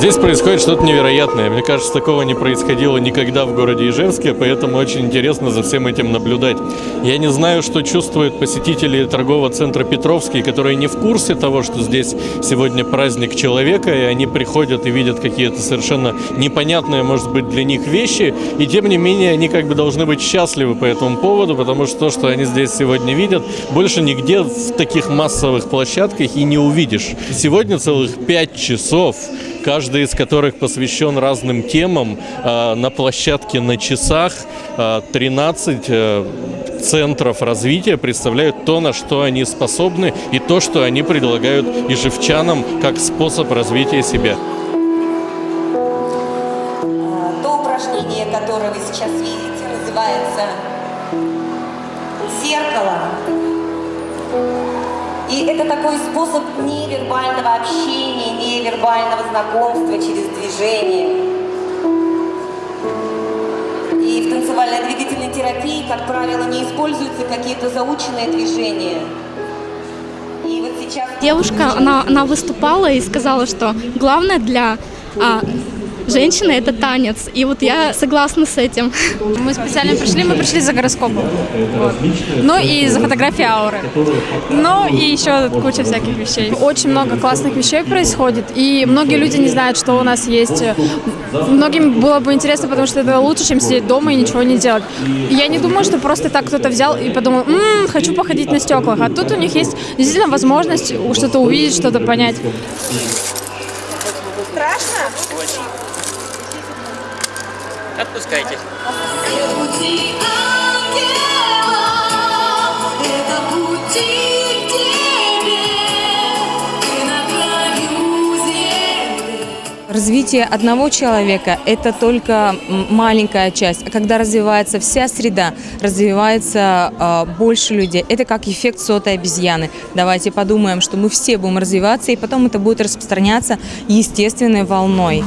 Здесь происходит что-то невероятное. Мне кажется, такого не происходило никогда в городе Ижевске, поэтому очень интересно за всем этим наблюдать. Я не знаю, что чувствуют посетители торгового центра Петровский, которые не в курсе того, что здесь сегодня праздник человека, и они приходят и видят какие-то совершенно непонятные, может быть, для них вещи, и тем не менее они как бы должны быть счастливы по этому поводу, потому что то, что они здесь сегодня видят, больше нигде в таких массовых площадках и не увидишь. Сегодня целых пять часов каждый из которых посвящен разным темам. А, на площадке на часах 13 а, э, центров развития представляют то, на что они способны, и то, что они предлагают ижевчанам как способ развития себя. То упражнение, которое вы сейчас видите, называется «Зеркало». Это такой способ невербального общения, невербального знакомства через движение. И в танцевальной двигательной терапии, как правило, не используются какие-то заученные движения. И вот сейчас... Девушка, она, она выступала и сказала, что главное для а, женщина – это танец. И вот я согласна с этим. Мы специально пришли, мы пришли за гороскопом. Вот. Ну и за фотографии ауры. Ну и еще куча всяких вещей. Очень много классных вещей происходит, и многие люди не знают, что у нас есть. Многим было бы интересно, потому что это лучше, чем сидеть дома и ничего не делать. Я не думаю, что просто так кто-то взял и подумал, М, хочу походить на стеклах. А тут у них есть действительно возможность что-то увидеть, что-то понять. Страшно? Отпускайтесь. Развитие одного человека – это только маленькая часть. А когда развивается вся среда, развивается э, больше людей. Это как эффект сотой обезьяны. Давайте подумаем, что мы все будем развиваться, и потом это будет распространяться естественной волной.